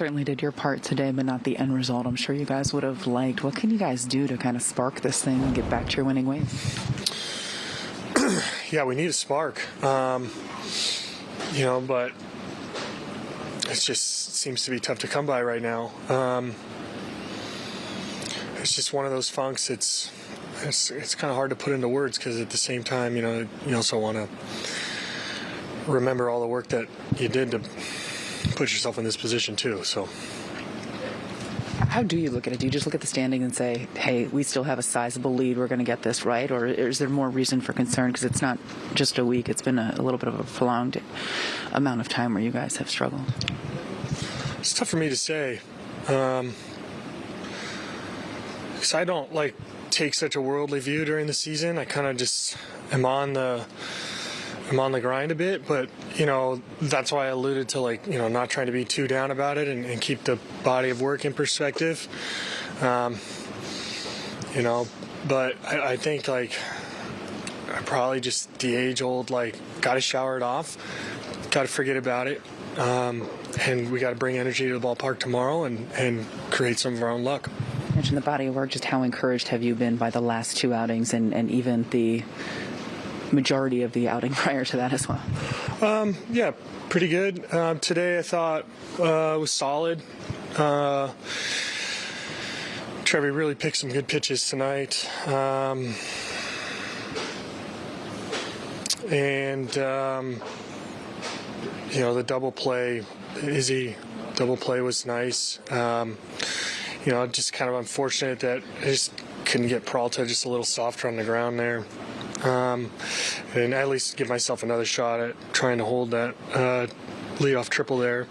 Certainly did your part today, but not the end result. I'm sure you guys would have liked. What can you guys do to kind of spark this thing and get back to your winning ways? yeah, we need a spark. Um, you know, but it just seems to be tough to come by right now. Um, it's just one of those funks. It's it's it's kind of hard to put into words because at the same time, you know, you also want to remember all the work that you did to put yourself in this position too. So. How do you look at it? Do you just look at the standing and say, "Hey, we still have a sizable lead. We're going to get this right," or is there more reason for concern because it's not just a week? It's been a, a, little bit of a prolonged amount of time where you guys have struggled. It's tough for me to say, because um, I don't like take such a worldly view during the season. I kind of just am on the I'm on the grind a bit, but you know that's why I alluded to like you know not trying to be too down about it and, and keep the body of work in perspective. Um, you know, but I, I think like I probably just the age old like got to shower it off, got to forget about it, um, and we got to bring energy to the ballpark tomorrow and and create some of our own luck. You mentioned the body of work. Just how encouraged have you been by the last two outings and and even the majority of the outing prior to that as well? Um, yeah, pretty good. Um, today I thought uh, was solid. Uh, Trevi really picked some good pitches tonight. Um, and, um, you know, the double play, Izzy double play was nice. Um, you know, just kind of unfortunate that I just couldn't get Peralta just a little softer on the ground there um, and at least give myself another shot at trying to hold that uh, leadoff triple there.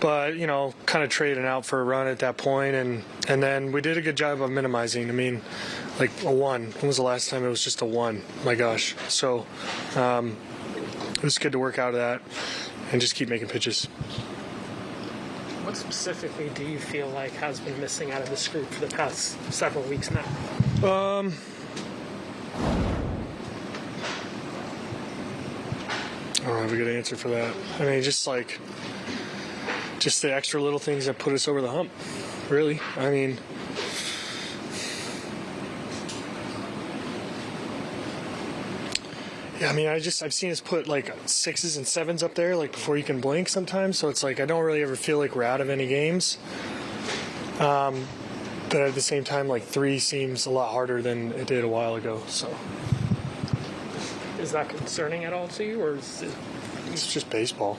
But you know, kind of trading out for a run at that point, and and then we did a good job of minimizing. I mean, like a one. When was the last time it was just a one? My gosh. So um, it was good to work out of that and just keep making pitches. What specifically do you feel like has been missing out of this group for the past several weeks now? Um, don't have a good answer for that. I mean, just like, just the extra little things that put us over the hump, really. I mean, yeah, I mean, I just, I've seen us put like sixes and sevens up there, like before you can blink sometimes. So it's like, I don't really ever feel like we're out of any games. Um, but at the same time, like three seems a lot harder than it did a while ago. So. Is that concerning at all to you, or is it? It's just baseball.